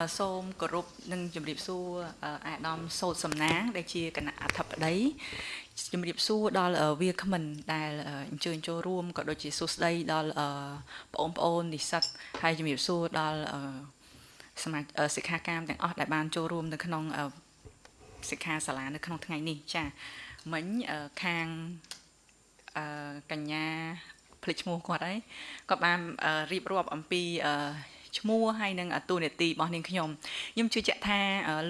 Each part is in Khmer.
សូមគោរពនិងជម្រាបសួរអាដាមសោតសំណាង ដែលជាគណៈអធិបតីជម្រាបសួរដល់វាគ្មិនដែលអញ្ជើញចូលរួមក៏ដូចជាសួស្តីដល់បងប្អូននិស្សិតហើយជម្រាបសួរដល់សមាជិកសិក្ខាកាមទាំងអស់ដែលបានចូលរួមនៅក្នុងសិក្ខាសាលានៅក្នុងថ្ងៃនេះចាមិញខាងកញ្ញាភ្លេចឈ្មោះគាត់ហើយគាត់បានរៀបរាប់អំពី ឈ្មោះហើយនឹងតួនាទីរបស់នាងខ្ញុំខ្ញុំជឿជាក់ថា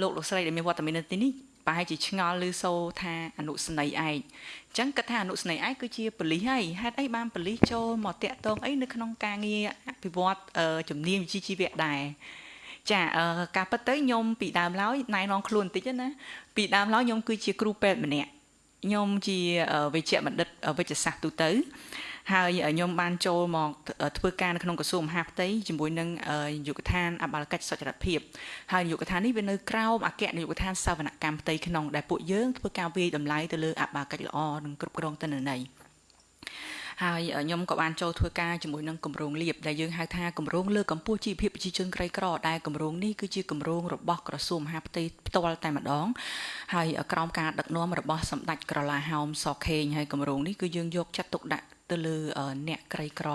លោកលោកស្រីដែលមានវត្តមាននៅទីនេះប្រហែលជាឆ្ងល់ឬសូថាអនុស្នេហ៍ឯងអញ្ចឹងគាត់ថាអនុស្នេហ៍ឯងគឺជាប៉លិសហើយហេតុអីបានប៉លិសចូលមកតាក់ទងអីនៅក្នុងការងារអភិវឌ្ឍជំនាញវិជ្ជាជីវៈដែរចាការពិតទៅខ្ញុំពីដើមឡើយណែនាំខ្លួនបន្តិចណាពីដើមឡើយខ្ញុំគឺជាគ្រូពេទ្យម្នាក់ខ្ញុំជាវិជ្ជបណ្ឌិតវិជ្ជសាស្ត្រទូទៅ ហើយខ្ញុំបានចូលមកធ្វើការនៅក្នុងក្រសួងមហាផ្ទៃជាមួយនឹងយុគឋានអបាលកិច្ចសុចរិតភាពហើយយុគឋាននេះវានៅក្រោមអគ្គនាយកដ្ឋានសវនកម្មផ្ទៃក្នុងដែលពួកយើងធ្វើការវិយតម្លៃទៅលើអបាលកិច្ចល្អនិងគ្រប់គ្រងទិន្នន័យហើយខ្ញុំក៏បានចូលធ្វើការជាមួយនឹងគម្រោងលៀបដែលយើងហៅថាគម្រោងលើកកម្ពស់ជីវភាពប្រជាជនក្រីក្រដែលគម្រោងនេះគឺជាគម្រោងរបស់ក្រសួងមហាផ្ទៃផ្ទាល់តែម្ដងហើយក្រោមការដឹកនាំរបស់សម្ដេចក្រឡាហោមសខេងហើយគម្រោងនេះគឺយើងយកចាត់ទុកដាក់ ទៅលើអ្នកក្រីក្រ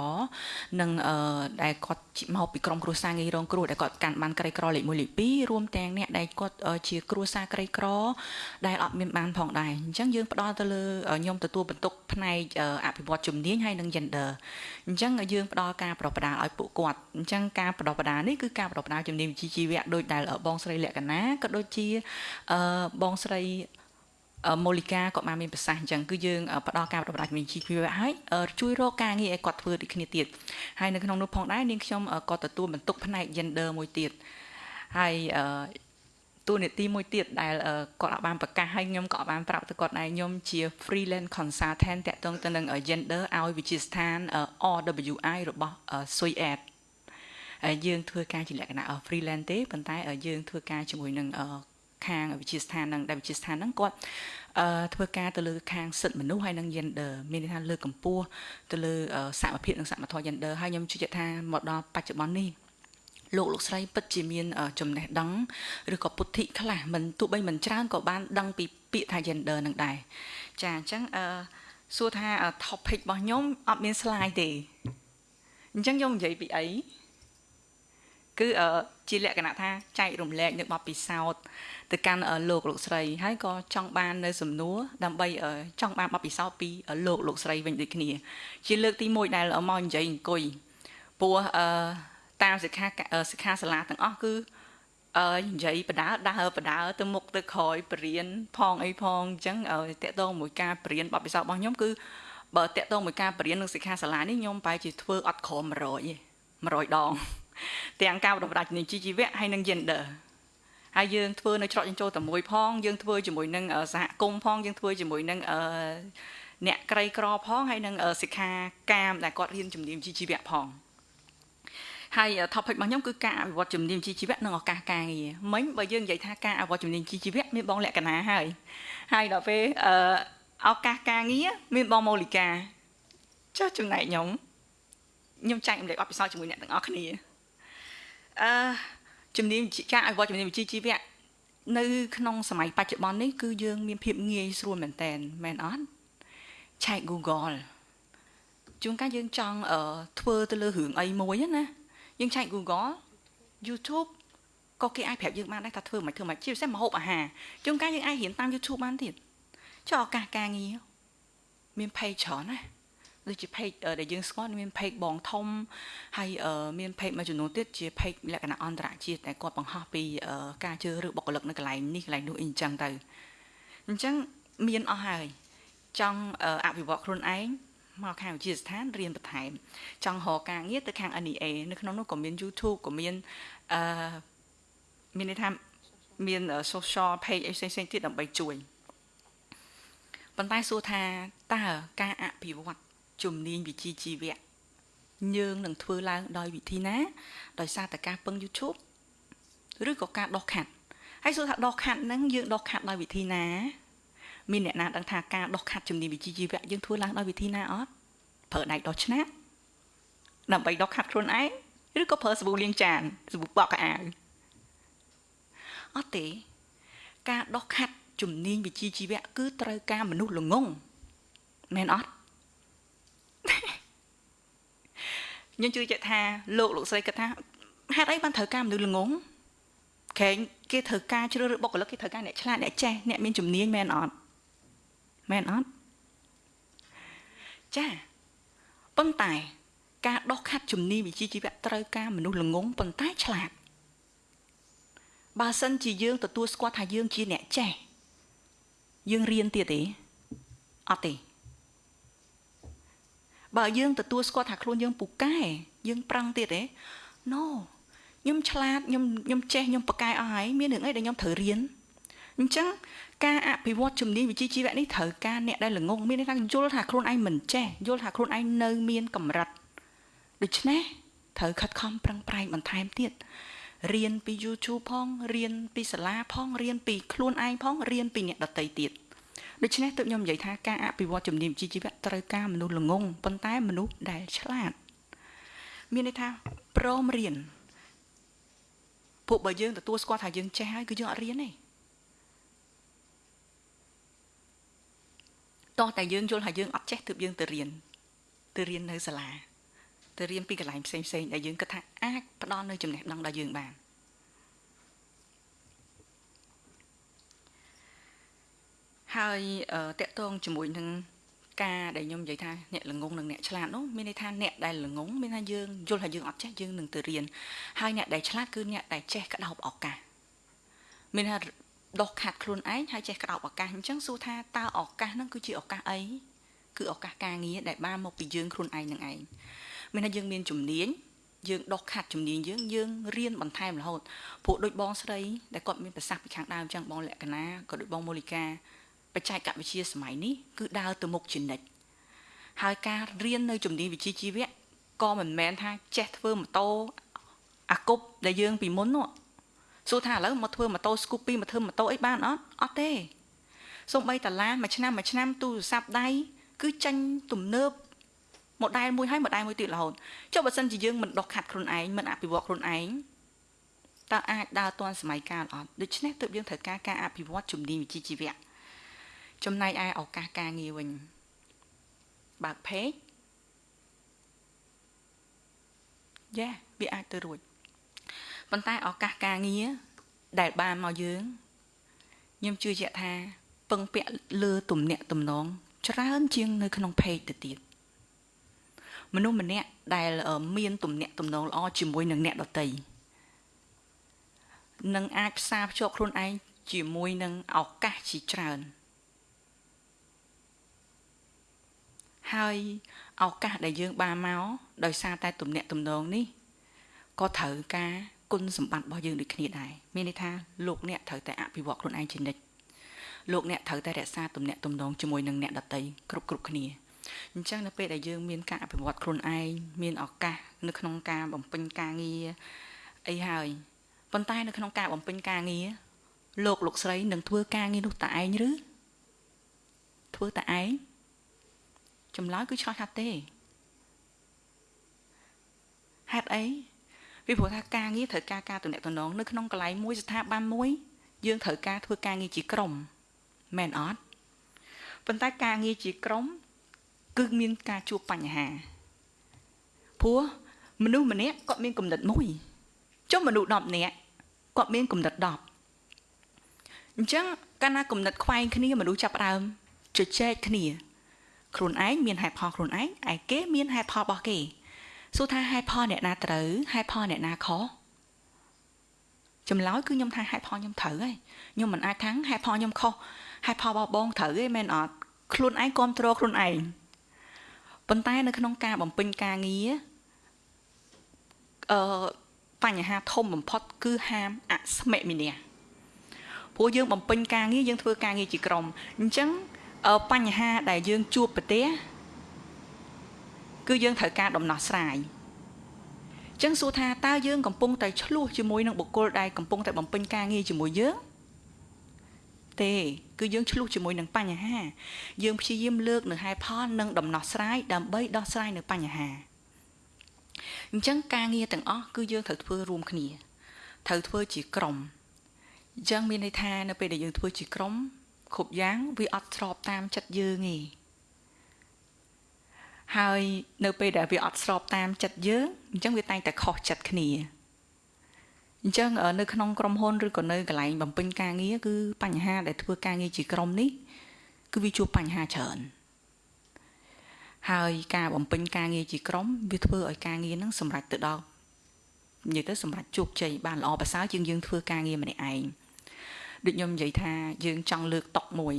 និងដែលគាត់មកពីក្រុមគ្រួសារងាយរងគ្រោះដែលគាត់កាន់បានក្រីក្រលេខ1លេខ2រួមទាំងអ្នកដែលគាត់ជាគ្រួសារក្រីក្រ ដែលអត់មានបានផងដែរអញ្ចឹងយើងផ្ដល់ទៅលើខ្ញុំទទួលបន្ទុកផ្នែកអភិវឌ្ឍជំនាញហើយនិង gender អញ្ចឹងយើងផ្ដល់ការប្រដៅឲ្យពួកគាត់អញ្ចឹងការប្រដៅនេះគឺការប្រដៅជំនាញវិជ្ជាជីវៈដោយដែលបងស្រីលក្ខណាក៏ដូចជាបងស្រី មូលិកាក៏បានមានប្រសាសន៍អញ្ចឹងគឺយើងផ្ដល់ការប្រដាច់វិជ្ជាជីវៈឲ្យជួយរកការងារឲ្យគាត់ធ្វើដូចគ្នាទៀតហើយនៅក្នុងនោះផងដែរនាងខ្ញុំក៏ទទួលបន្ទុកផ្នែក gender មួយទៀតហើយតួនាទីមួយទៀតដែលគាត់បានប្រកាសឲ្យខ្ញុំក៏បានប្រាប់ទៅគាត់ដែរខ្ញុំជា freelance consultant តាក់ទងទៅនឹង gender ឲ្យវិជាស្ថាន RWI របស់ Suy Ad យើងធ្វើការជាលក្ខណៈ freelance ទេប៉ុន្តែយើងធ្វើការជាមួយនឹង ខាងវិជាស្ថាននឹងដែលវិជាស្ថានហ្នឹងគាត់អឺធ្វើការទៅលើខាងសិទ្ធិមនុស្សហើយនិង gender មានន័យថាលើកកម្ពស់ទៅលើសមភាពនិងសមធម៌ gender ហើយខ្ញុំជឿជាក់ថាមកដល់បច្ចុប្បន្ននេះលោកលោកស្រីពិតជាមានចំណេះដឹងឬក៏ពុទ្ធិខ្លះមិនទោះបីមិនច្រើនក៏បានដឹងពីពាក្យថា gender នឹងដែរចាអញ្ចឹងអឺសួរថា topic របស់ខ្ញុំអត់មាន slide ទេអញ្ចឹងខ្ញុំនិយាយពីអី គឺជាលក្ខណៈថាចែករំលែកនៅបទពិសោធន៍ទៅកាន់លោកលោកស្រីហើយក៏ចង់បាននៅសំណួរដើម្បីចង់បានបទពិសោធន៍ពីលោកលោកស្រីវិញដូចគ្នា ជាលើកទី1ដែលមកនិយាយអង្គុយព្រោះអឺតាមសិក្ខាសិក្ខាសាលាទាំងអស់គឺអឺនិយាយបដាដើរបដាទៅមុខទៅក្រោយបរៀនផងអីផងអញ្ចឹងតកតងមួយការបរៀនបទពិសោធន៍របស់ខ្ញុំគឺបើតកតងមួយការបរៀននឹងសិក្ខាសាលានេះខ្ញុំបែរជាធ្វើអត់ក្រម100ទេ100ដង ទាំងការបណ្ដុះបណ្ដាលជំនាញជីវៈហើយនិង gender ហើយយើងធ្វើនៅច្រកចិញ្ចោតែមួយផងយើងធ្វើជាមួយនឹងសហគមន៍ផងយើងធ្វើជាមួយនឹងអ្នកក្រីក្រផងហើយនឹងសិក្ខាកាមដែលគាត់រៀនជំនាញជីវៈផងហើយ topic របស់ខ្ញុំគឺការអភិវឌ្ឍជំនាញជីវៈនិងឱកាសការងារមិញបើយើងនិយាយថាការអភិវឌ្ឍជំនាញជីវៈមានបងលក្ខណៈហើយហើយដល់ពេលឱកាសការងារមានបងមូលិកាចុះចំណែកខ្ញុំខ្ញុំចែកម្លែកអបិសោជាមួយអ្នកទាំងអស់គ្នា អឺជំនាញការអភិវឌ្ឍជំនាញវិជ្ជាជីវៈនៅក្នុងសម័យបច្ចុប្បន្ននេះគឺយើងមានភាពងាយស្រួលមែនតើមែនអត់ឆែក Google ជួនកាលយើងចង់ធ្វើទៅលើរឿងអីមួយណាយើងឆែក Google YouTube ក៏គេអាចប្រាប់យើងបានដែរថាធ្វើមិនធ្វើមិនជាពិសេសម្ហូបអាហារជួនកាលយើងអាចរៀនតាម YouTube បានទៀតចុះឱកាសការងារមាន page ច្រើនណា ដូចជា page ដែលយើងស្គាល់មាន page បងធំហើយមាន page មួយចំនួនទៀតជា page លក្ខណៈអន្តរជាតិដែលគាត់បង្ហោះពីការជឿឬបុគ្គលិកនៅកន្លែងនេះកន្លែងនោះអីចឹងទៅអញ្ចឹងមានអស់ហើយចង់អភិវឌ្ឍខ្លួនឯងមកខាងវិទ្យាស្ថានរៀនបន្ថែមចង់រកការងារទៅខាង NEA នៅក្នុងនោះក៏មាន YouTube ក៏មានអឺមានន័យថាមាន social page អីផ្សេងៗទៀតដើម្បីជួយប៉ុន្តែសួរថាតើការអភិវឌ្ឍ ជំនាញវិជ្ជាជីវៈយើងនឹងធ្វើឡើងដោយវិធីណាដោយសារតែការពឹង YouTube ឬក៏ការដោះខាត់ហើយសួរថាដោះខាត់ហ្នឹងយើងដោះខាត់ដោយវិធីណាមានអ្នកណាដឹងថាការដោះខាត់ជំនាញវិជ្ជាជីវៈយើងធ្វើឡើងដោយវិធីណាអត់ប្រើដៃដោះឆ្នាំដើម្បីដោះខាត់ខ្លួនឯងឬក៏ប្រើសាប៊ូលាងចានសាប៊ូបោកកៅអៅអត់ទេការដោះខាត់ជំនាញវិជ្ជាជីវៈគឺត្រូវការមនុស្សល្ងងមែនអត់ ខ្ញុំជឿជាក់ថាលោកលោកស្រីគិតថាហេតុអីបានត្រូវការមនុស្សល្ងងក្រែងគេត្រូវការជ្រើសរើសបុគ្គលិកគេត្រូវការអ្នកឆ្លាតអ្នកចេះអ្នកមានជំនាញមែនអត់មែនអត់ចាប៉ុន្តែ ការដោះខាត់ជំនាញវិជ្ជាជីវៈត្រូវការមនុស្សល្ងងប៉ុន្តែឆ្លាតបើសិនជាយើងទទួលស្គាល់ថាយើងជាអ្នកចេះយើងរៀនទៀតទេអត់ទេ បើយើងទទួលស្គាល់ថាខ្លួនយើងពូកែយើងប្រឹងទៀតទេ No ខ្ញុំឆ្លាតខ្ញុំខ្ញុំចេះខ្ញុំប៉កែអស់ហើយមានរឿងអីដែលខ្ញុំត្រូវរៀនអញ្ចឹងការអភិវឌ្ឍជំនាញវិជ្ជាជីវៈនេះត្រូវការអ្នកដែលល្ងងមានន័យថាយល់ថាខ្លួនឯងមិនចេះយល់ថាខ្លួនឯងនៅមានកម្រិតដូច្នេះត្រូវខិតខំប្រឹងប្រែងបន្ថែមទៀតរៀនពី YouTube ផងរៀនពីសាលាផងរៀនពីខ្លួនឯងផងរៀនពីអ្នកដទៃទៀត ដូច្នេះទើបខ្ញុំនិយាយថាការអភិវឌ្ឍជំនាញវិជ្ជាជីវៈត្រូវការមនុស្សល្ងងប៉ុន្តែមនុស្សដែលឆ្លាតមានន័យថាព្រមរៀនពួកបើយើងទទួលស្គាល់ថាយើងចេះហើយគឺយើងអត់រៀនទេតោះតែយើងយល់ថាយើងអត់ចេះទើបយើងទៅរៀនទៅរៀននៅសាលាទៅរៀនពីកន្លែងផ្សេងផ្សេងដែលយើងគិតថាអាចផ្ដល់នៅចំណេះដឹងដល់យើងបាន ហើយតកតងជាមួយនឹងការដែលខ្ញុំនិយាយថាអ្នកល្ងងនិងអ្នកឆ្លាតនោះមានន័យថាអ្នកដែលល្ងងមានថាយើងយល់ថាយើងអត់ចេះយើងនឹងទៅរៀនហើយអ្នកដែលឆ្លាតគឺអ្នកដែលចេះក្តោបឱកាសមានថាដោះខាត់ខ្លួនឯងហើយចេះក្តោបឱកាសអញ្ចឹងសួរថាតើឱកាសហ្នឹងគឺជាឱកាសអីគឺឱកាសការងារដែលបានមកពីយើងខ្លួនឯងនឹងឯងមានថាយើងមានជំនាញយើងដោះខាត់ជំនាញយើងយើងរៀនបន្ថែមរហូតព្រោះដូចបងស្រីដែលគាត់មានប្រសាសន៍ពីខាងដើមអញ្ចឹងបងលក្ខណៈក៏ដូចបងមូលីកា បច្ចេកវិទ្យាសម័យនេះគឺដើរទៅមុខជានិច្ចហើយការរៀននៅជំនាញវិជ្ជាជីវៈក៏មិនមែនថាចេះធ្វើម៉ូតូអាគប់ដែលយើងពីមុននោះសួរថាឥឡូវមកធ្វើម៉ូតូ Scoopy មកធ្វើម៉ូតូអីបានអត់អត់ទេសូម្បីតាឡានមួយឆ្នាំមួយឆ្នាំទូរស័ព្ទដៃគឺចាញ់ទំនើបម៉ូដែលមួយហើយម៉ូដែលមួយទៀតរហូតចុះបើសិនជាយើងមិនដុសខាត់ខ្លួនឯងមិនអភិវឌ្ឍខ្លួនឯងតើអាចដើរទាន់សម័យកាលអត់ដូច្នេះទើបយើងត្រូវការការអភិវឌ្ឍជំនាញវិជ្ជាជីវៈ ចំណែកឯឱកាសការងារវិញបើក page យ៉ាវាអាចទៅរួចប៉ុន្តែឱកាសការងារដែលបានមកយើងខ្ញុំជឿជាក់ថាពឹងពាក់លើទំនាក់ទំនងច្រើនជាងនៅក្នុង page ទៅទៀតមនុស្សម្នាក់ដែលមានទំនាក់ទំនងល្អជាមួយនឹងអ្នកដទៃនឹងអាចផ្សារភ្ជាប់ខ្លួនឯងជាមួយនឹងឱកាសជាច្រើន ហើយឱកាសដែលយើងបានមកដោយសារតែទំនាក់ទំនងនេះក៏ត្រូវការគុណសម្បត្តិរបស់យើងដូចគ្នាដែរមានន័យថាលោកអ្នកត្រូវតែអភិវឌ្ឍខ្លួនឯងជានិច្ចលោកអ្នកត្រូវតែរក្សាទំនាក់ទំនងជាមួយនឹងអ្នកដតីគ្រប់គ្រប់គ្នាអញ្ចឹងនៅពេលដែលយើងមានការអភិវឌ្ឍខ្លួនឯងមានឱកាសនៅក្នុងការបំពេញការងារអីហើយប៉ុន្តែនៅក្នុងការបំពេញការងារលោកលោកស្រីនឹងធ្វើការងារនោះតឯងឬធ្វើតឯង ចម្លើយគឺឆ្លោះថាទេហេតុអីពីព្រោះថាការងារត្រូវការការទំនាក់ទំនងនៅក្នុងកន្លែងមួយស្ថាប័នមួយ យើងត្រូវការធ្វើការងារជាក្រុមមែនអត់ប៉ុន្តែការងារជាក្រុម គឺមានការជួបបញ្ហាព្រោះមនុស្សម្នាក់គាត់មានគំនិតមួយចុះមនុស្ស10នាក់គាត់មានគំនិត10អញ្ចឹងកាលណាគំនិតខ្វែងគ្នាមនុស្សចាប់ដើមជជែកគ្នា ខ្លួនឯងមានហេតុផលខ្លួនឯងឯគេមានហេតុផលរបស់គេសួរថាហេតុផលអ្នកណាត្រូវហេតុផលអ្នកណាខុសចម្លើយគឺខ្ញុំថាហេតុផលខ្ញុំត្រូវហើយខ្ញុំមិនអាចថាហេតុផលខ្ញុំខុសហេតុផលរបស់បងត្រូវទេមែនអត់ខ្លួនឯងគ្រប់គ្រងខ្លួនឯងប៉ុន្តែនៅក្នុងការបំពេញការងារអឺបញ្ហាធំបំផុតគឺហាមអស្មិមិនាព្រោះយើងបំពេញការងារយើងធ្វើការងារជាក្រុមអញ្ចឹង បញ្ហាដែលយើងជួបប្រទះគឺយើងត្រូវការដំណោះស្រាយចឹងសួរថាតើយើងកំពុងតែឆ្លោះជាមួយនឹងបុគ្គលដែលកំពុងតែបំពេញការងារជាមួយយើងទេគឺយើងឆ្លោះជាមួយនឹងបញ្ហា យើងព្យាយាមលើកនៅហេតុផលនិងដំណោះស្រាយដើម្បីដោះស្រាយនៅបញ្ហាអញ្ចឹងការងារទាំងអស់គឺយើងត្រូវធ្វើរួមគ្នាត្រូវធ្វើជាក្រុមអញ្ចឹងមានន័យថានៅពេលដែលយើងធ្វើជាក្រុម គ្រប់យ៉ាងវាអត់ស្របតាមចិត្តយើងទេហើយនៅពេលដែលវាអត់ស្របតាមចិត្តយើងអញ្ចឹងវាតែងតែខុសចិត្តគ្នាអញ្ចឹងនៅក្នុងក្រុមហ៊ុនឬក៏នៅកន្លែងបំពេញការងារគឺបញ្ហាដែលធ្វើការងារជាក្រុមនេះគឺវាជួបបញ្ហាច្រើនហើយការបំពេញការងារជាក្រុមវាធ្វើឲ្យការងារហ្នឹងសម្រេចទៅដល់និយាយទៅសម្រេចជោគជ័យបានល្អប្រសើរជាងយើងធ្វើការងារម្នាក់ឯង ដូចខ្ញុំនិយាយថាយើងចង់លើកតុកមួយ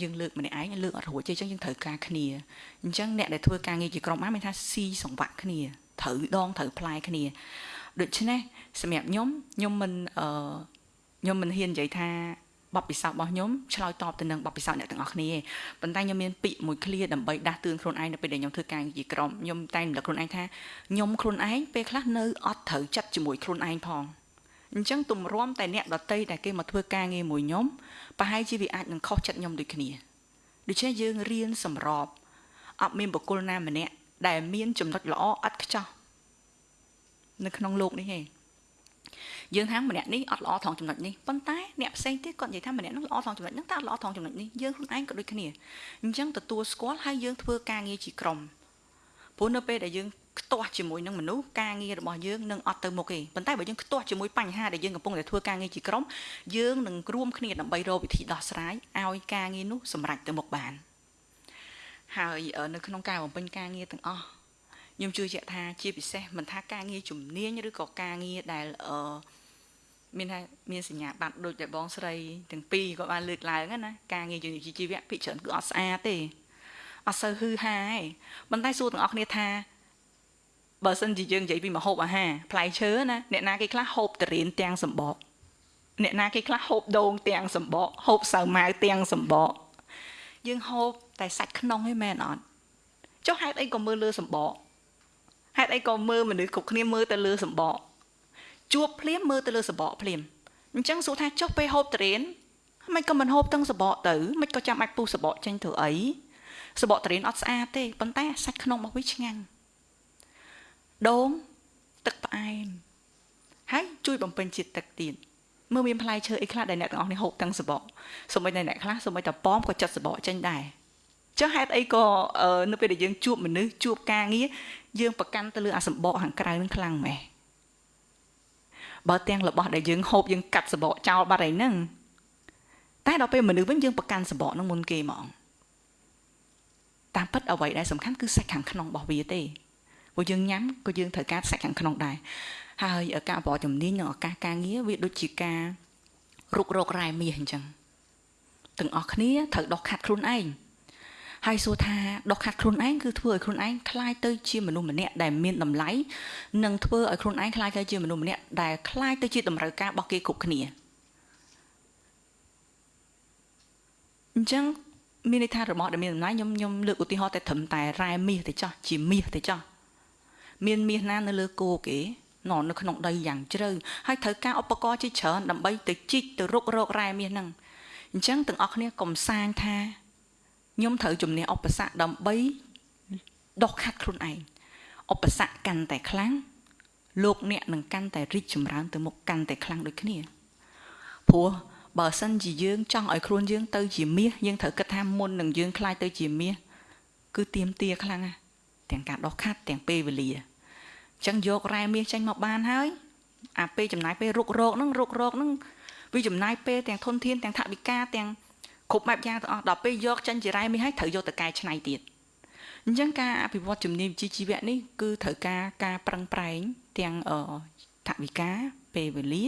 យើងលើកម្នាក់ឯងលើកអត់រួចទេអញ្ចឹងយើងត្រូវការគ្នាអញ្ចឹងអ្នកដែលធ្វើការងារជាក្រុមបានមានថាស៊ីសង្វាក់គ្នាត្រូវដងត្រូវផ្លែគ្នាដូច្នេះសម្រាប់ខ្ញុំខ្ញុំមិនអឺខ្ញុំមិនហ៊ាននិយាយថាបបពិសោធន៍របស់ខ្ញុំឆ្លើយតបទៅនឹងបបពិសោធន៍អ្នកទាំងអស់គ្នាប៉ុន្តែខ្ញុំមានពាក្យមួយឃ្លាដើម្បីដាស់តឿនខ្លួនឯងនៅពេលដែលខ្ញុំធ្វើការជាក្រុមខ្ញុំតែងរំលឹកខ្លួនឯងថាខ្ញុំខ្លួនឯងពេលខ្លះនៅអត់ត្រូវចិត្តជាមួយខ្លួនឯងផង អញ្ចឹងទម្រាំតែអ្នកដតីដែលគេមកធ្វើការងារមួយខ្ញុំប្រហែលជាវាអាចនឹងខុសចិត្តខ្ញុំដូចគ្នាដូច្នេះយើងរៀនសម្របអត់មានបុគ្គលណាម្នាក់ដែលមានចំណុចល្អឥតខ្ចោះនៅក្នុងโลกនេះទេយើងថាម្នាក់នេះអត់ល្អថងចំណុចនេះប៉ុន្តែអ្នកផ្សេងទៀតគាត់និយាយថាម្នាក់នោះល្អថងចំណុចហ្នឹងតែអត់ល្អថងចំណុចនេះយើងខ្លួនឯងក៏ដូចគ្នាអញ្ចឹងទទួលស្គាល់ហើយយើងធ្វើការងារជាក្រុម ព្រោះនៅពេលដែលយើងខ្ទាស់ជាមួយនឹងមនុស្សការងាររបស់យើងនឹងអត់ទៅមុខទេប៉ុន្តែបើយើងខ្ទាស់ជាមួយបញ្ហាដែលយើងកំពុងតែធ្វើការងារជាក្រុមយើងនឹងរួមគ្នាដើម្បីរកវិធីដោះស្រាយឲ្យការងារនោះសម្រេចទៅមុខបានហើយនៅក្នុងការបំពេញការងារទាំងអស់ខ្ញុំជឿជាក់ថាជាពិសេសមិនថាការងារជំនាញឬក៏ការងារដែលអឺមានថាមានសញ្ញាបត្រដូចតែបងស្រីទាំងពីរក៏បានលើកឡើងណាការងារជំនាញជីវៈភិកច្រើនគឺអត់ស្អាតទេ អត់សូវហ៊ឺហាទេប៉ុន្តែសួរទាំងអស់គ្នាថាបើសិនជាយើងនិយាយពីម្ហូបអាហារផ្លែឈើណាអ្នកណាគេខ្លះហូបតរៀនទាំងសម្បកអ្នកណាគេខ្លះហូបដូងទាំងសម្បកហូបសាវម៉ាវទាំងសម្បកយើងហូបតែសាច់ក្នុងឯងមែនអត់ចុះហេតុអីក៏មើលលើសម្បកហេតុអីក៏មើលមនុស្សគ្រប់គ្នាមើលទៅលើសម្បកជួបភ្លាមមើលទៅលើសម្បកភ្លាមអញ្ចឹងសួរថាចុះពេលហូបតរៀនមិនក៏មិនហូបទាំងសម្បកទៅមិនក៏ចាំបាច់ពុះសម្បកចេញធ្វើអី សម្បកតរៀនអត់ស្អាតទេប៉ុន្តែសាច់ក្នុងរបស់វាឆ្ងាញ់ដូងទឹកផ្អែមហើយជួយបំពេញជាតិទឹកទៀតមើលមានផ្លែឈើអីខ្លះដែលអ្នកទាំងអស់នេះហូបទាំងសបកសូម្បីតែអ្នកខ្លះសូម្បីតែប៉មក៏ចិត្តសបកចេញដែរចុះហេតុអីក៏នៅពេលដែលយើងជួបមនុស្សជួបការងារយើងប្រកាន់ទៅលើអាសម្បកខាងក្រៅនឹងខ្លាំងម៉េះបើទាំងរបស់ដែលយើងហូបយើងកាត់សបកចោលបាត់ហើយហ្នឹងតែដល់ពេលមនុស្សវិញយើងប្រកាន់សបកនឹងមុនគេហ្មង តាមពិតអ្វីដែលសំខាន់គឺសាច់ខាងក្នុងរបស់វាទេព្រោះយើងញ៉ាំក៏យើងត្រូវការសាច់ខាងក្នុងដែរហើយការបរិជំនាញនិងឱកាសការងារវាដូចជាការរុករករ៉ែមាសអញ្ចឹងទាំងអស់គ្នាត្រូវដោះខាត់ខ្លួនឯងហើយសួរថាដកខាត់ខ្លួនឯងគឺធ្វើឲ្យខ្លួនឯងคล้ายទៅជាមនុស្សម្នាក់ដែលមានតម្លៃនិងធ្វើឲ្យខ្លួនឯងคล้ายទៅជាមនុស្សម្នាក់ដែលคล้ายទៅជាតម្រូវការរបស់គេគ្រប់គ្នាអញ្ចឹង មានន័យថារបស់ដែលមានតម្លៃខ្ញុំខ្ញុំលើកឧទាហរណ៍តែត្រឹមតែរ៉ែមាសទៅចោះជាមាសទៅចោះមានមាសណានៅលើគោគេណនៅក្នុងដីយ៉ាងជ្រៅហើយត្រូវការឧបករណ៍ជាច្រើនដើម្បីទៅជីកទៅរុករករ៉ែមាសហ្នឹងអញ្ចឹងទាំងអស់គ្នាកុំសាងថាខ្ញុំត្រូវជំនះឧបសគ្គដើម្បីដោះខាត់ខ្លួនឯងឧបសគ្គកាន់តែខ្លាំងលោកអ្នកនឹងកាន់តែរីកចម្រើនទៅមុខកាន់តែខ្លាំងដូចគ្នាព្រោះ បើសិនជាយើងចង់ឲ្យខ្លួនយើងទៅជាមាសយើងត្រូវគិតថាមុននឹងយើងខ្លាយទៅជាមាសគឺទៀមទាខ្លាំងណាស់ទាំងការដោះខាត់ទាំងពេលវេលាអញ្ចឹងយករ៉ែមាសចេញមកបានហើយអាពេលចំណាយពេលរុករោគហ្នឹងរុករោគហ្នឹងវាចំណាយពេលទាំងធនធានទាំងថវិកាទាំងគ្រប់បែបយ៉ាងទាំងអស់ដល់ពេលយកចិនជារ៉ែមាសហើយត្រូវយកទៅកែច្នៃទៀតអញ្ចឹងការអភិវឌ្ឍជំនាញវិជ្ជាជីវៈនេះគឺត្រូវការការប្រឹងប្រែងទាំងថវិកាពេលវេលា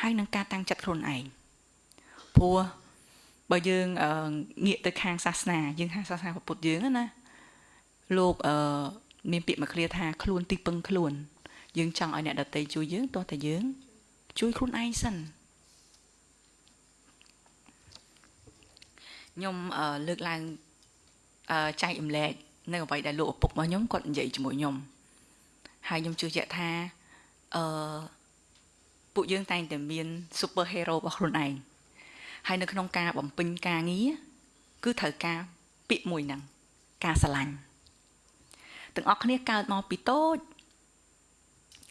ហើយនឹងការតាំងចិត្តខ្លួនឯង ព្រោះបើយើងងាកទៅខាងសាសនាយើងខាងសាសនាពុទ្ធយើងណាលោកអឺមានពាក្យមួយឃ្លាថាខ្លួនទីពឹងខ្លួន យើងចង់ឲ្យអ្នកដតីជួយយើងទោះតែយើង ជួយខ្លួនឯងសិនខ្ញុំលើកឡើងចែកម្លែកនៅអ្វីដែលលោកឪពុករបស់ខ្ញុំគាត់និយាយជាមួយខ្ញុំហើយខ្ញុំជឿជាក់ថាអឺពួកយើងតែងតែមាន super hero របស់ខ្លួនឯង ហើយនៅក្នុងការបំពេញការងារគឺត្រូវការពាក្យមួយហ្នឹងការស្រឡាញ់ទាំងអស់គ្នាកើតមកពីតូច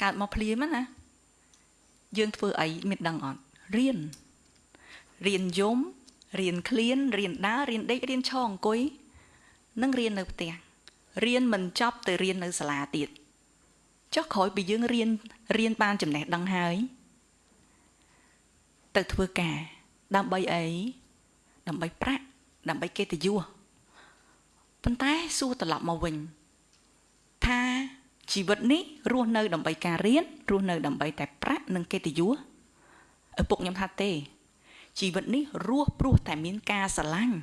កើតមកភ្លាមណាយើងធ្វើអីមានដឹងអត់រៀនរៀនយំរៀនឃ្លានរៀនដើររៀនដេករៀនឈរអង្គុយនិងរៀននៅផ្ទះរៀនមិនចប់ទៅរៀននៅសាលាទៀតចុះក្រោយពីយើងរៀនរៀនបានចំណេះដឹងហើយទៅធ្វើការ ដើម្បីអីដើម្បីប្រាក់ដើម្បីកិត្តិយសប៉ុន្តែសួរត្រឡប់មកវិញថាជីវិតនេះរស់នៅដើម្បីការរៀនរស់នៅដើម្បីតែប្រាក់និងកិត្តិយសឪពុកខ្ញុំថាទេជីវិតនេះរស់ព្រោះតែមានការស្រឡាញ់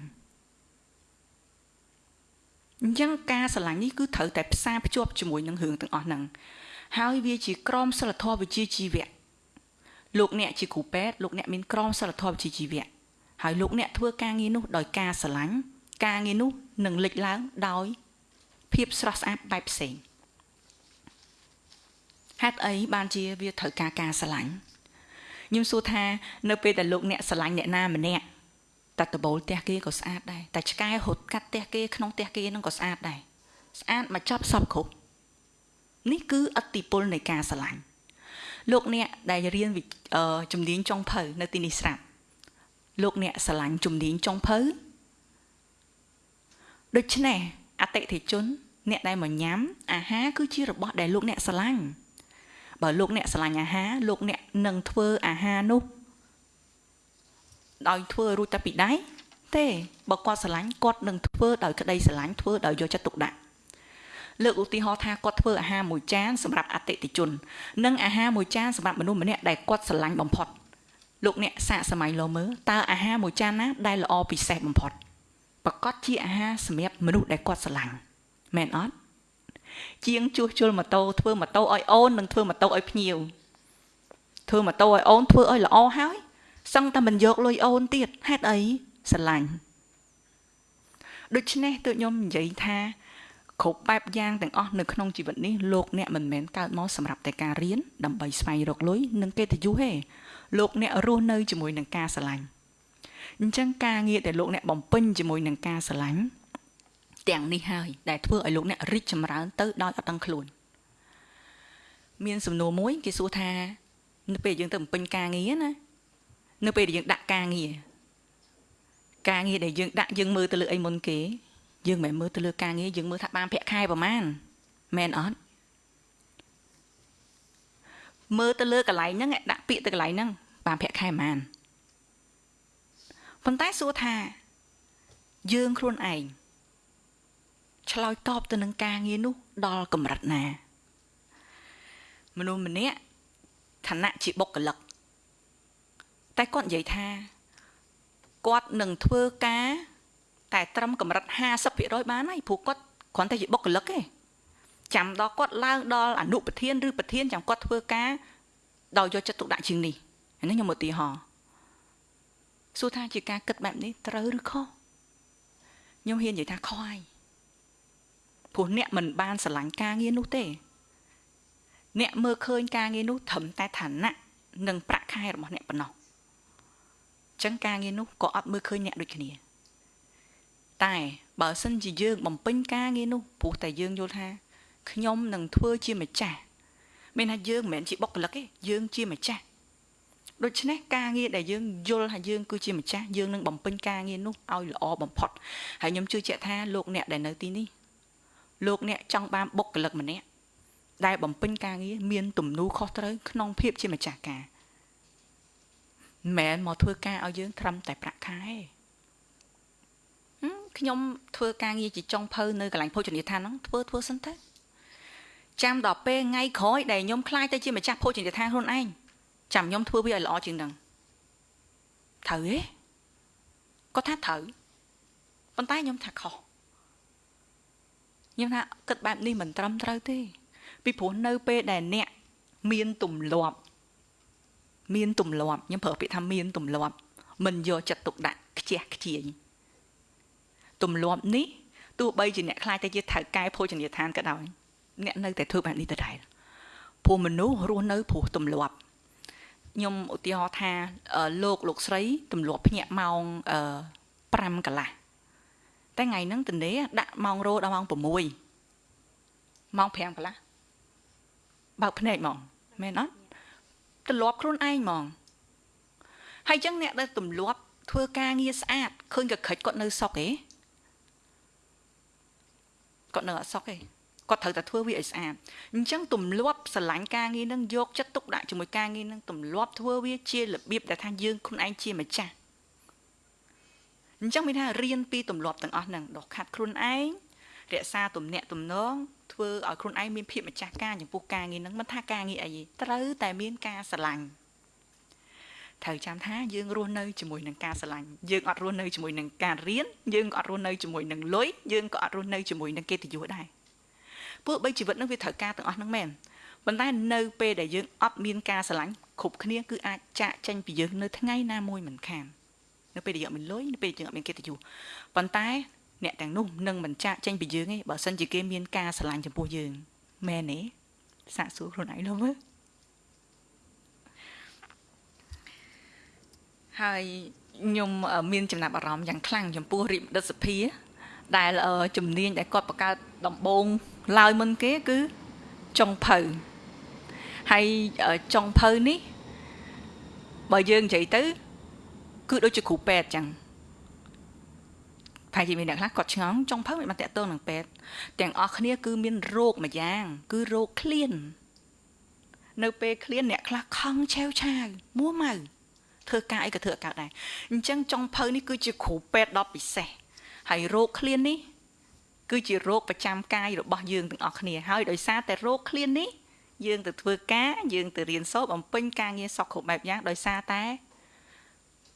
អញ្ចឹងការស្រឡាញ់នេះគឺត្រូវតែផ្សារភ្ជាប់ជាមួយនឹងរឿងទាំងអស់ហ្នឹងហើយវាជាក្រមសិលធម៌វិជ្ជាជីវៈ លោកអ្នកជាគ្រូពេទ្យលោកអ្នកមានក្រមសិលធម៌វិជ្ជាជីវៈហើយលោកអ្នកធ្វើការងារនោះដោយការស្រឡាញ់ការងារនោះនឹងលេចឡើងដោយ ភាពស្រស់ស្អាតបែបផ្សេងហេតុអីបានជាវាត្រូវការការស្រឡាញ់ខ្ញុំសួរថានៅពេលដែលលោកអ្នកស្រឡាញ់អ្នកណាម្នាក់តែដបូលផ្ទះគេក៏ស្អាតដែរតែឆ្កែរត់កាត់ផ្ទះគេក្នុងផ្ទះគេនឹងក៏ស្អាតដែរស្អាតមកចប់សពគ្រប់នេះគឺអតិពលនៃការស្រឡាញ់ លោកអ្នកដែលរៀនជំនាញចុងភៅនៅទីនេះស្រាប់លោកអ្នកស្រឡាញ់ជំនាញចុងភៅដូច្នេះអតិថិជន អ្នកដែលមកញ៉ាំអាហារគឺជារបស់ដែលលោកអ្នកស្រឡាញ់បើលោកអ្នកស្រឡាញ់អាហារលោកអ្នកនឹងធ្វើអាហារនោះដោយធ្វើរួចតែពីដៃទេបើគាត់ស្រឡាញ់គាត់នឹងធ្វើដោយក្តីស្រឡាញ់ធ្វើដោយយកចិត្តទុកដាក់ លើកឧទាហរណ៍ថាគាត់ធ្វើអាហារមួយចានសម្រាប់អតិថិជន និងអាហារមួយចានសម្រាប់មនុស្សម្នាក់ដែលគាត់ស្រឡាញ់បំផុតលោកអ្នកសាកសម័យលោមើលតើអាហារមួយចានណាដែលល្អពិសេសបំផុតប្រកាសជាអាហារសម្រាប់មនុស្សដែលគាត់ស្រឡាញ់មែនអត់ជាងជួសជុលម៉ូតូធ្វើម៉ូតូឲ្យអូននិងធ្វើម៉ូតូឲ្យភ្ញៀវធ្វើម៉ូតូឲ្យអូនធ្វើឲ្យល្អហើយសឹងតែមិនយកលុយអូនទៀតហេតុអីស្រឡាញ់ដូច្នេះទើបខ្ញុំនិយាយថា គ្រប់បែបយ៉ាងទាំងអស់នៅក្នុងជីវិតនេះលោកអ្នកមិនមែនកើតមកសម្រាប់តែការរៀនដើម្បីស្វែងរកលុយនិងកិត្តិយសទេលោកអ្នករស់នៅជាមួយនឹងការស្រឡាញ់អញ្ចឹងការងារដែលលោកអ្នកបំពេញជាមួយនឹងការស្រឡាញ់ទាំងនេះហើយដែលធ្វើឲ្យលោកអ្នករីកចម្រើនទៅដោយអត់ដឹងខ្លួន មានសំណួរមួយគេសួរថានៅពេលយើងទៅបំពេញការងារណានៅពេលដែលយើងដាក់ការងារការងារដែលយើងដាក់យើងមើលទៅលើអីមុនគេ យើងមិនមើលទៅលើការងារយើងមើលថាបានប្រាក់ខែប្រមាណមែនអត់មើលទៅលើកន្លែងហ្នឹងដាក់ពាក្យទៅកន្លែងហ្នឹងបានប្រាក់ខែប្រមាណប៉ុន្តែសួរថា យើងខ្លួនឯងឆ្លើយតបទៅនឹងការងារនោះ ដល់កម្រិតណា មនុស្សម្នាក់ឋានៈជាបុគ្គលិកតែគាត់និយាយថាគាត់នឹងធ្វើការ តែត្រឹមកម្រិត50%បានហើយព្រោះគាត់គ្រាន់តែជាបុគ្គលិកទេចាំដល់គាត់ឡើងដល់អនុប្រធានឬប្រធានចាំគាត់ធ្វើការដោយយកចិត្តទុកដាក់ជាងនេះនេះខ្ញុំឧទាហរណ៍សួរថាជាការគិតបែបនេះត្រូវឬខុសខ្ញុំហ៊ាននិយាយថាខុសហើយព្រោះអ្នកមិនបានស្រឡាញ់ការងារនោះទេ អ្នកមើលឃើញការងារនោះត្រឹមតែឋានៈនិងប្រាក់ខែរបស់អ្នកប៉ុណ្ណោះចឹងការងារនោះក៏អត់មើលឃើញអ្នកដូចគ្នា តែបើសិនជាយើងបំពេញការងារនោះព្រោះតែយើងយល់ថាខ្ញុំនឹងធ្វើជាម្ចាស់មានថាយើងមិនមែនជាបុគ្គលិកទេយើងជាម្ចាស់ដូច្នេះការងារដែលយើងយល់ថាយើងគឺជាម្ចាស់យើងនឹងបំពេញការងារនោះឲ្យល្អបំផុតហើយខ្ញុំជឿជាក់ថាលោកអ្នកដែលនៅទីនេះលោកអ្នកចង់បានបុគ្គលិកម្នាក់ដែលបំពេញការងារមានទំនួលខុសត្រូវក្នុងភាពជាម្ចាស់ការមិនមែនមកធ្វើការឲ្យយើងត្រឹមតែប្រាក់ខែ ខ្ញុំធ្វើការងារជាចុងភៅនៅកន្លែងភោជនីយដ្ឋានហ្នឹងធ្វើធ្វើសិនទៅចាំដល់ពេលថ្ងៃក្រោយដែលខ្ញុំខ្លាចទៅជាម្ចាស់ភោជនីយដ្ឋានខ្លួនឯងចាំខ្ញុំធ្វើវាឲ្យល្អជាងហ្នឹងត្រូវទេគាត់ថាត្រូវប៉ុន្តែខ្ញុំថាខុសខ្ញុំថាគិតបែបនេះមិនត្រឹមត្រូវទេ ពីព្រោះនៅពេលដែលអ្នកមានទម្លាប់ មានទម្លាប់ខ្ញុំប្រើពាក្យថាមានទម្លាប់មិនយកចិត្តទុកដាក់ខ្ជះខ្ជាយ ទម្លាប់នេះទោះបីជាអ្នកខ្លាចតែជាថៅកែភោជនីយដ្ឋានក៏ដោយអ្នកនៅតែធ្វើបែបនេះដដែលព្រោះមនុស្សរស់នៅព្រោះទម្លាប់ខ្ញុំឧទាហរណ៍ថាលោកលោកស្រីទម្លាប់ភ្ញាក់ម៉ោង5កន្លះតែថ្ងៃហ្នឹងតនេដាក់ម៉ោងរោដល់ម៉ោង6ម៉ោង5កន្លះបើកភ្នែកហ្មងមែនអត់ទម្លាប់ខ្លួនឯងហ្មងហើយអញ្ចឹងអ្នកដែលទម្លាប់ធ្វើការងារស្អាតឃើញក៏ខិចគាត់នៅសុកឯង គាត់នៅអត់សុកឯងគាត់ត្រូវតែធ្វើវាឲ្យស្អាតអញ្ចឹងទម្លាប់ស្រឡាញ់ការងារនឹងយកចិត្តទុកដាក់ជាមួយការងារនឹងទម្លាប់ធ្វើវាជារបៀបដែលថាយើងខ្លួនឯងជាម្ចាស់អញ្ចឹងមានថារៀនពីទម្លាប់ទាំងអស់ហ្នឹងដកខាត់ខ្លួនឯងរក្សាទំនាក់ទំនងធ្វើឲ្យខ្លួនឯងមានភាពម្ចាស់ការចំពោះការងារហ្នឹងមិនថាការងារអីទេត្រូវតែមានការស្រឡាញ់ ត្រូវចាំថាយើងរស់នៅជាមួយនឹងការស្រឡាញ់យើងអត់រស់នៅជាមួយនឹងការរៀនយើងក៏អត់រស់នៅជាមួយនឹងលុយយើងក៏អត់រស់នៅជាមួយនឹងកិត្តិយសដែរពួកបីជីវិតនឹងវាត្រូវការទាំងអស់ហ្នឹងមែនប៉ុន្តែនៅពេលដែលយើងអត់មានការស្រឡាញ់គ្រប់គ្នាគឺអាចចាក់ចេញពីយើងនៅថ្ងៃណាមួយមិនខាននៅពេលដែលយើងអត់មានលុយនៅពេលយើងអត់មានកិត្តិយសប៉ុន្តែអ្នកទាំងនោះនឹងមិនចាក់ចេញពីយើងទេបើសិនជាគេមានការស្រឡាញ់ចំពោះយើងមែនទេសាកសួរខ្លួនឯងនោះមើល ហើយខ្ញុំមានចំណាប់អារម្មណ៍យ៉ាងខ្លាំងចំពោះរិទ្ធិសភាដែលជំនាញដែលគាត់បង្កើតដំបូងឡើយមុនគេគឺចុងភៅហើយចុងភៅនេះបើយើងនិយាយទៅ គឺដូចជាគ្រូពេទ្យចឹងប្រហែលជាមានអ្នកខ្លះគាត់ឆ្ងល់ចុងភៅមិនបានតាក់ទងនឹងពេទ្យទាំងអស់គ្នា គឺមានរោគមួយយ៉ាង គឺរោគឃ្លាន នៅពេលឃ្លានអ្នកខ្លះខឹងឆាវឆាវមួម៉ៅ ធ្វើការអីក៏ធ្វើកើតដែរអញ្ចឹងចុងភៅនេះគឺជាគ្រូពេទ្យដ៏ពិសេសហើយរោគឃ្លាននេះគឺជារោគប្រចាំកាយរបស់យើងទាំងអស់គ្នាហើយដោយសារតែរោគឃ្លាននេះយើងទៅធ្វើការយើងទៅរៀនសូត្របំពេញការងារសក់គ្រប់បែបយ៉ាងដោយសារតែ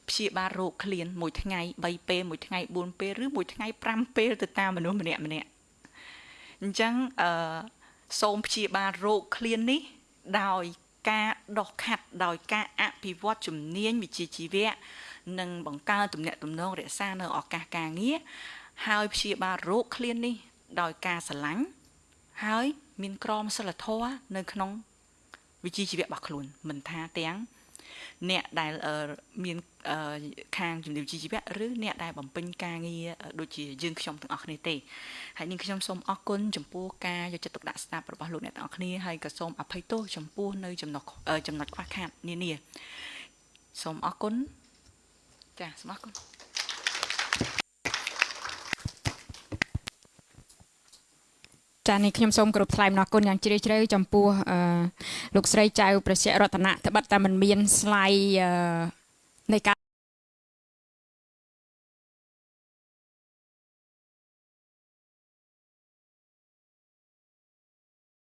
ព្យាបាលរោគឃ្លានមួយថ្ងៃ3ពេលមួយថ្ងៃ4ពេលឬមួយថ្ងៃ5ពេលទៅតាមមនុស្សម្នាក់ម្នាក់អញ្ចឹងអឺសូមព្យាបាលរោគឃ្លាននេះដោយ ការដោះខាត់ដោយការអភិវឌ្ឍជំនាញវិជ្ជាជីវៈនិងបង្កើនទំនាក់ទំនងរក្សានៅឱកាសការងារហើយព្យាបាលរោគឃ្លាននេះ ដោយការស្រឡាញ់ហើយមានក្រមសីលធម៌នៅក្នុងវិជ្ជាជីវៈរបស់ខ្លួនមិនថាទាំង អ្នកដែលមានខាងជំនាញជីវៈឬអ្នកដែលបំពេញការងារដូចជាយើងខ្ញុំទាំងអស់គ្នាទេហើយនាងខ្ញុំសូមអរគុណចំពោះការយកចិត្តទុកដាក់ស្ដាប់របស់លោកអ្នកទាំងអស់គ្នាហើយក៏សូមអភ័យទោសចំពោះនៅចំណុចចំណុចខ្វះខាតនានាសូមអរគុណចាសូមអរគុណ ចានេះខ្ញុំសូមគោរពថ្លែងអំណរគុណយ៉ាងជ្រាលជ្រៅចំពោះអឺលោកស្រីចៅ ប្រសិទ្ធរតនៈត្បិតតែមិនមានស្លាយនៃការ